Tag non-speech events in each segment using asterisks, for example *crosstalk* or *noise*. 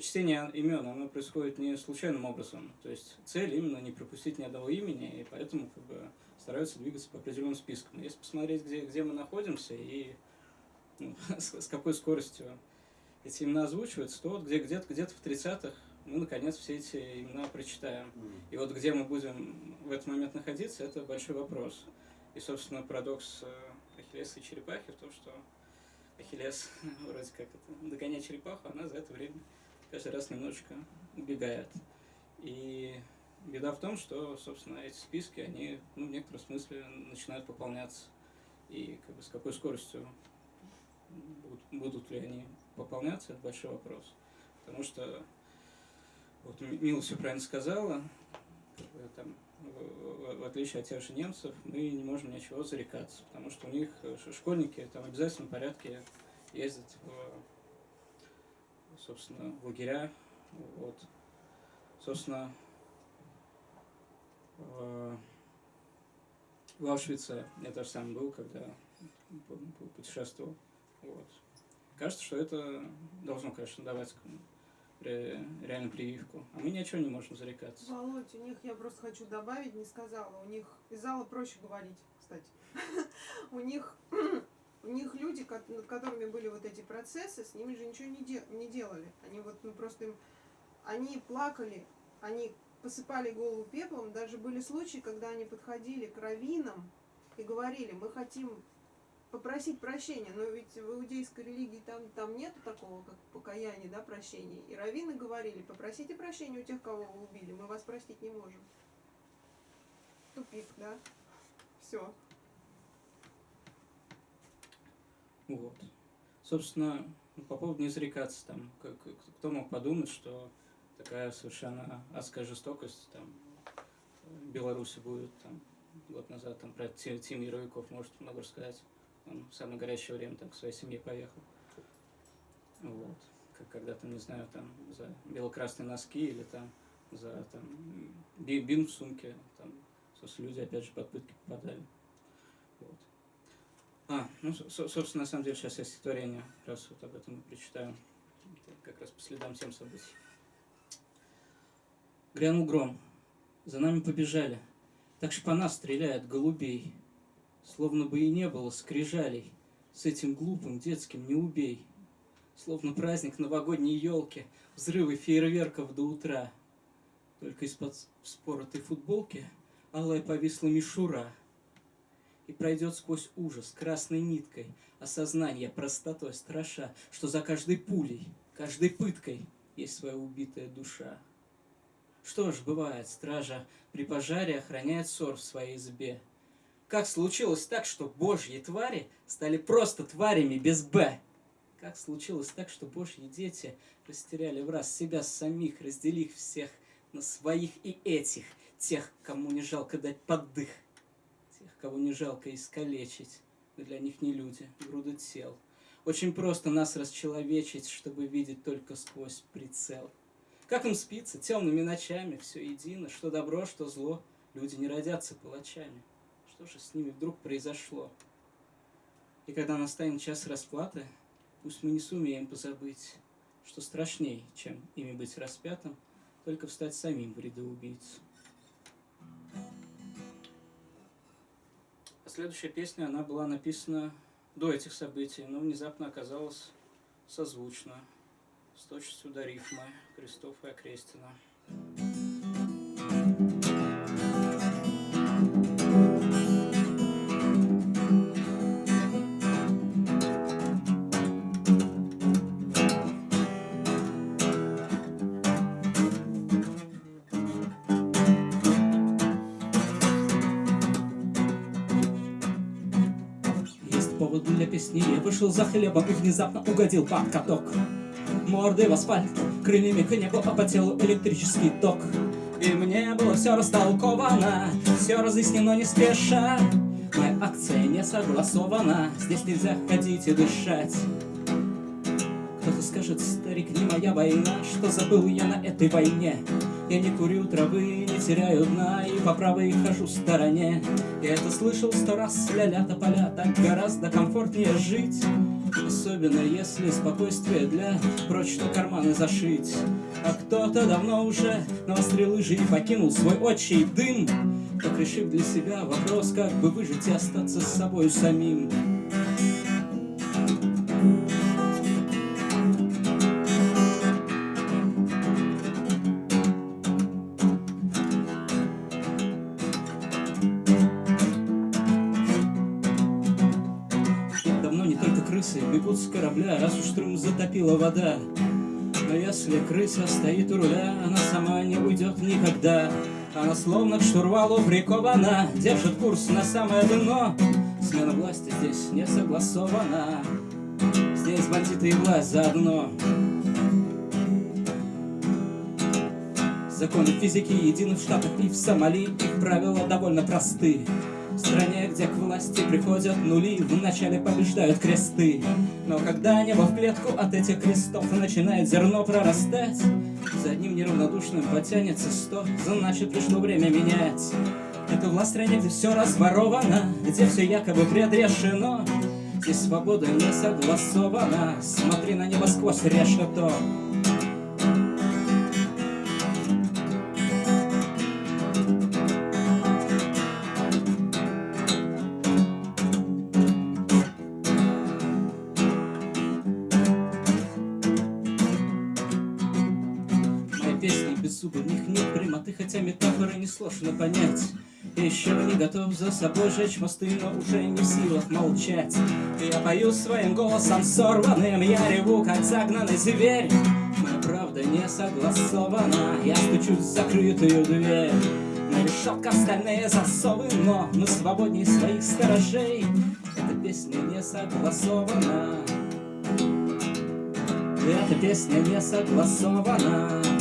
чтение имен, оно происходит не случайным образом. То есть цель именно не пропустить ни одного имени, и поэтому как бы стараются двигаться по определенным спискам. Если посмотреть, где, где мы находимся и ну, *laughs* с, с какой скоростью эти имена озвучиваются, то вот где, где-то где в 30-х мы, наконец, все эти имена прочитаем. И вот где мы будем в этот момент находиться, это большой вопрос. И, собственно, парадокс э, Ахиллеса и черепахи в том, что Ахиллес *laughs* вроде как это, догоняет черепаху, она за это время каждый раз немножечко убегает. И беда в том, что, собственно, эти списки, они ну, в некотором смысле начинают пополняться. И как бы с какой скоростью будут, будут ли они пополняться, это большой вопрос. Потому что, вот Мила все правильно сказала, там, в, отличие от тех же немцев, мы не можем ничего зарекаться, потому что у них школьники там в обязательном порядке ездят в, собственно, лагеря. Вот. Собственно, в, в Аушвице я тоже сам был, когда путешествовал. Вот. Кажется, что это должно, конечно, давать реально прививку. А мы ничего не можем зарекаться. Володь, у них, я просто хочу добавить, не сказала, у них из зала проще говорить, кстати. *laughs* У них у них люди, над которыми были вот эти процессы, с ними же ничего не, де не делали. Они вот, ну просто им, они плакали, они посыпали голову пеплом. Даже были случаи, когда они подходили к раввинам и говорили, мы хотим попросить прощения, но ведь в иудейской религии там, там нету такого, как покаяние, да, прощения. И раввины говорили, попросите прощения у тех, кого вы убили, мы вас простить не можем. Тупик, да? Все. Вот. Собственно, по поводу не зарекаться, там, как, кто мог подумать, что такая совершенно адская жестокость там, в Беларуси будет там, год назад, там, про Тим Яровиков может много рассказать. Он в самое горячее время там, к своей семье поехал. Вот. Как когда там, не знаю, там за бело-красные носки или там за там, бин в сумке. Там, люди опять же под пытки попадали. Вот. А, ну, собственно, на самом деле сейчас я стихотворение, раз вот об этом и прочитаю. Как раз по следам тем событий. Грянул гром, за нами побежали, так шпана стреляет голубей. Словно бы и не было скрижалей, С этим глупым детским не убей. Словно праздник новогодней елки, Взрывы фейерверков до утра. Только из-под споротой футболки Алая повисла мишура. И пройдет сквозь ужас красной ниткой Осознание простотой страша, Что за каждой пулей, каждой пыткой Есть своя убитая душа. Что ж, бывает, стража при пожаре охраняет ссор в своей избе — как случилось так, что божьи твари стали просто тварями без «б»? Как случилось так, что божьи дети растеряли в раз себя самих, разделив всех на своих и этих, тех, кому не жалко дать поддых, кого не жалко искалечить, мы для них не люди, груда тел. Очень просто нас расчеловечить, чтобы видеть только сквозь прицел. Как им спится темными ночами, все едино, что добро, что зло, люди не родятся палачами. Что же с ними вдруг произошло? И когда настанет час расплаты, пусть мы не сумеем позабыть, что страшней, чем ими быть распятым, только встать самим в ряды убийц. Следующая песня, она была написана до этих событий, но внезапно оказалась созвучна с точностью до рифма Крестов и Окрестина. Я вышел за хлебом и внезапно угодил под каток. Мордой в асфальт, крыльями к небу, по телу электрический ток. И мне было все растолковано, все разъяснено не спеша. Моя акция не согласована, здесь нельзя ходить и дышать. Кто-то скажет, старик, не моя война, что забыл я на этой войне. Я не курю травы, не теряю дна, и по правой хожу в стороне. Я это слышал сто раз, ля-ля тополя, так гораздо комфортнее жить. Особенно если спокойствие для прочно карманы зашить А кто-то давно уже навострил лыжи и покинул свой отчий дым Так решив для себя вопрос, как бы выжить и остаться с собой самим затопила вода. Но если крыса стоит у руля, она сама не уйдет никогда. Она словно к штурвалу прикована, держит курс на самое дно. Смена власти здесь не согласована. Здесь бандиты и власть заодно. Законы физики едины в Штатах и в Сомали, их правила довольно просты. В стране, где к власти приходят нули, Вначале побеждают кресты. Но когда небо в клетку от этих крестов Начинает зерно прорастать, За одним неравнодушным потянется сто, Значит, пришло время менять. Это власть стране, где все разворовано, Где все якобы предрешено. Здесь свобода не согласована, Смотри на небо сквозь решето. Несложно понять. Еще не готов за собой жечь мосты, но уже не в силах молчать. Я пою своим голосом сорванным, я реву, как загнанный зверь. Моя правда не согласована, я стучусь в закрытую дверь. На решетка стальные засовы, но мы свободней своих сторожей. Эта песня не согласована. Эта песня не согласована.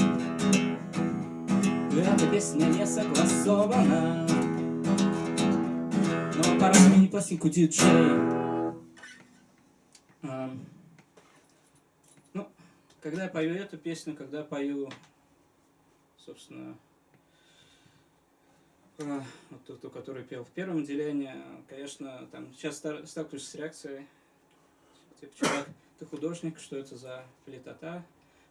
Эта песня не согласована. Но пора сменить пластинку диджей. Ну, когда я пою эту песню, когда пою, собственно, а, вот ту, которую пел в первом делении, конечно, там сейчас сталкиваюсь с реакцией, типа, чувак, ты художник, что это за политота?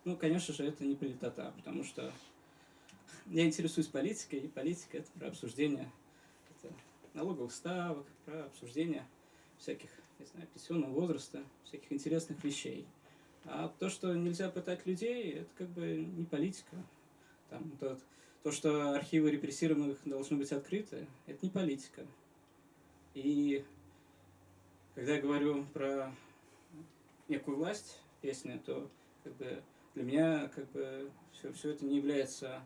Ну, конечно же, это не политота, потому что я интересуюсь политикой, и политика это про обсуждение это налоговых ставок, про обсуждение всяких, не знаю, пенсионного возраста, всяких интересных вещей. А то, что нельзя пытать людей, это как бы не политика. Там, то, то, что архивы репрессированных должны быть открыты, это не политика. И когда я говорю про некую власть песни, то как бы для меня как бы все, все это не является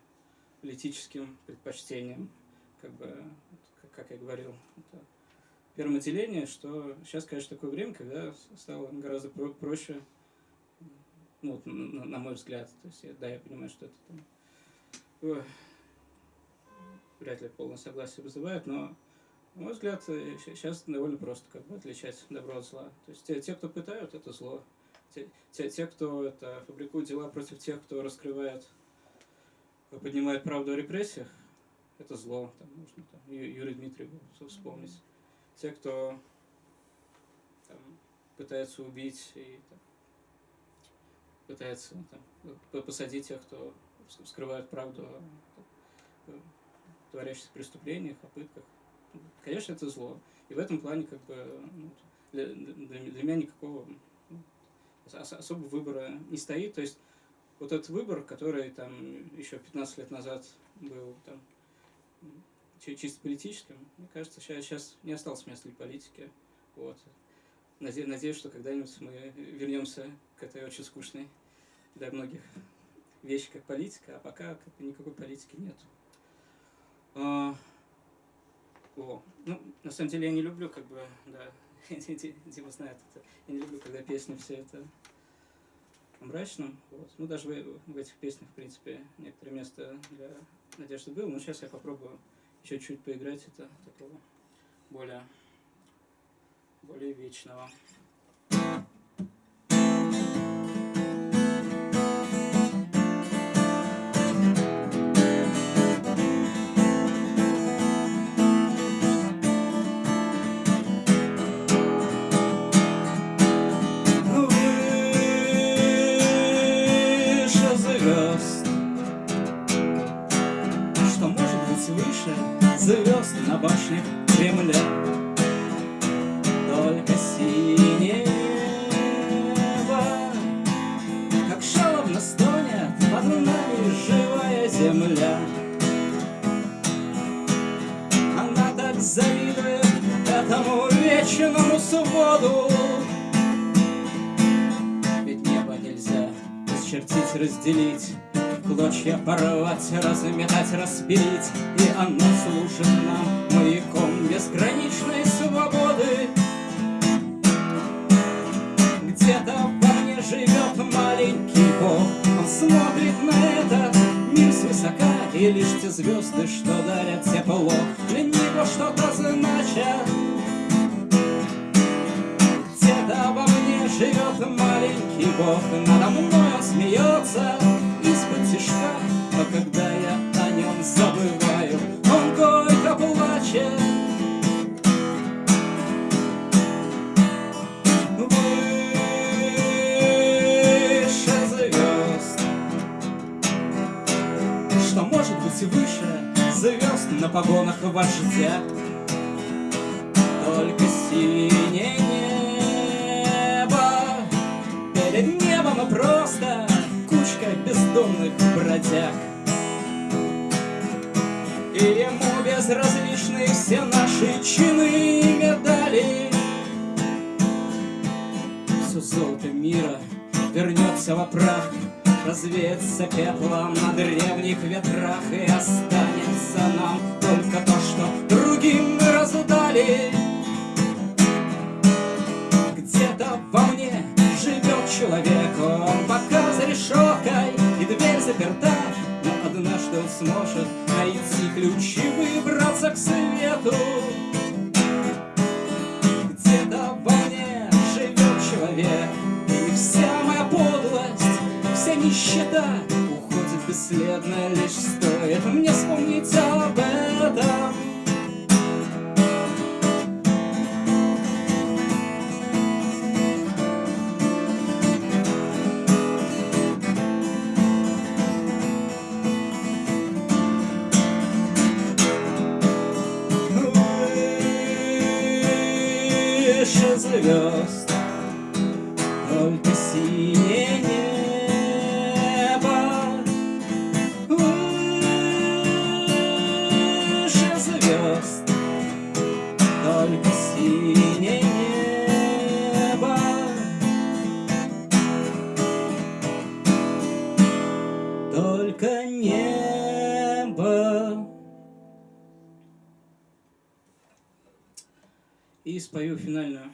политическим предпочтениям. Как бы, как я говорил, это первое деление, что сейчас, конечно, такое время, когда стало гораздо про проще, ну, вот, на, на мой взгляд. То есть, да, я понимаю, что это там, ой, вряд ли полное согласие вызывает, но, на мой взгляд, сейчас довольно просто как бы отличать добро от зла. То есть те, те кто пытают, это зло. Те, те, те, кто это, фабрикует дела против тех, кто раскрывает поднимает правду о репрессиях, это зло. Там нужно там, Юрий Дмитриева вспомнить. Те, кто там, пытается убить и там, пытается там, посадить тех, кто скрывает правду о творящихся преступлениях, о пытках. Конечно, это зло. И в этом плане как бы ну, для, для, для меня никакого ну, особого выбора не стоит. То есть вот этот выбор, который там еще 15 лет назад был там чисто политическим, мне кажется, сейчас, сейчас не осталось места для политики. Вот. Надеюсь, надеюсь, что когда-нибудь мы вернемся к этой очень скучной для многих вещи, как политика, а пока никакой политики нет. А, о, ну, на самом деле я не люблю, как бы, да, *laughs* Дима знает это, я не люблю, когда песни все это мрачным. Вот. Ну, даже в, в этих песнях, в принципе, некоторое место для надежды было. Но сейчас я попробую еще чуть поиграть это такого более, более вечного. Завидует этому вечному своду. Ведь небо нельзя исчертить, разделить Клочья порвать, разметать, распилить. И оно служит нам маяком безграничной свободы И лишь те звезды, что дарят тепло Для него что-то значат. Где-то во мне живет маленький Бог. Надо мной он смеется из-под тишка. Но когда я о нем забываю быть выше звезд на погонах вождя Только синее небо Перед небом просто кучка бездомных бродяг. И ему безразличны все наши чины и медали. Все золото мира вернется во прах Развеется пеплом на древних ветрах человек Он пока за решеткой и дверь заперта Но однажды он сможет найти ключ и выбраться к свету. Где-то во мне живет человек И вся моя подлость, вся нищета Уходит бесследно, лишь стоит мне вспомнить об этом выше звезд. Только синее небо. Выше звезд. Только синее небо. Только небо. И спою финальную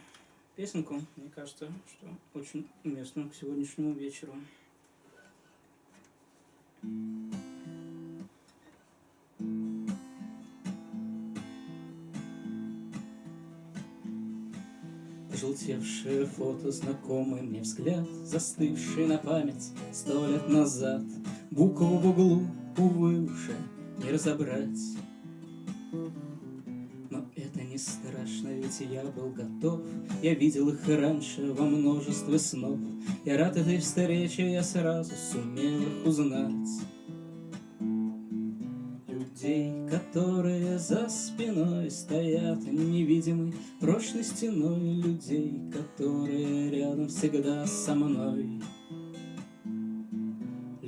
песенку, мне кажется, что очень уместно к сегодняшнему вечеру. Пожелтевшее фото, знакомый мне взгляд, Застывший на память сто лет назад, Букву в углу, увы, уже не разобрать. Страшно, ведь я был готов. Я видел их раньше во множестве снов. Я рад этой встрече, я сразу сумел их узнать. Людей, которые за спиной стоят Невидимой прочной стеной. Людей, которые рядом всегда со мной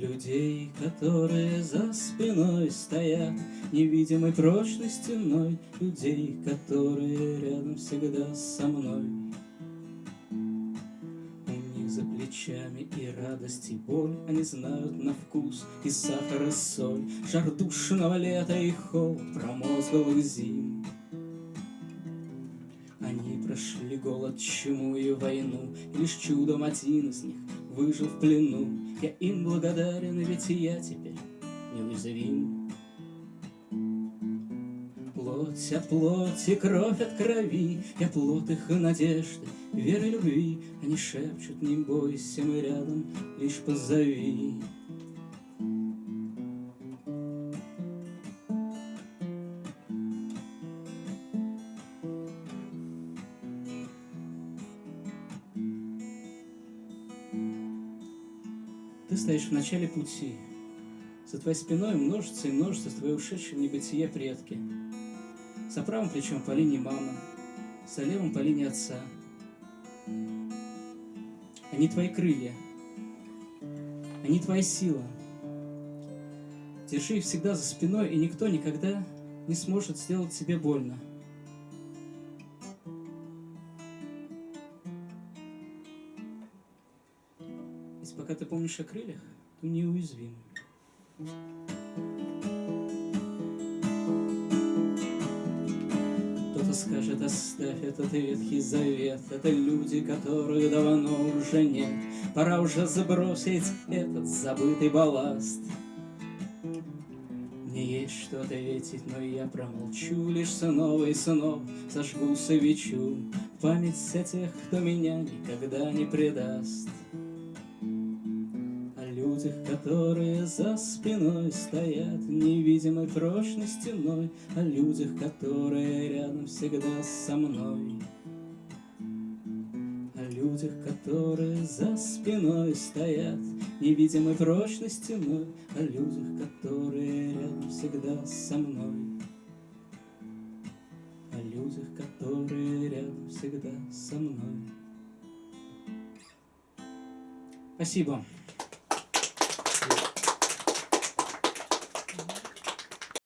Людей, которые за спиной стоят Невидимой прочной стеной Людей, которые рядом всегда со мной. У них за плечами и радость, и боль Они знают на вкус и сахар, и соль. Жар душного лета и холод промозглых зим. Они прошли голод, чуму и войну, и Лишь чудом один из них выжил в плену. Я им благодарен, ведь я теперь неуязвим. Плоть от плоти, кровь от крови, Я плод их надежды, веры любви. Они шепчут, не бойся, мы рядом, лишь позови. Начале пути, За твоей спиной множится и множится твои ушедшие в небытие предки. За правым плечом по линии мамы, за левым по линии отца. Они твои крылья, они твоя сила. Держи их всегда за спиной, и никто никогда не сможет сделать тебе больно. Пока ты помнишь о крыльях, то неуязвим. Кто-то скажет, оставь этот ветхий завет Это люди, которых давно уже нет. Пора уже забросить этот забытый балласт Мне есть что ответить, но я промолчу Лишь снова и снова зажгу свечу. В Память о тех, кто меня никогда не предаст Людях, которые за спиной стоят Невидимой прочной стеной О людях, которые рядом всегда со мной. О людях, которые за спиной стоят Невидимой прочной стеной О людях, которые рядом всегда со мной. О людях, которые рядом всегда со мной. Спасибо.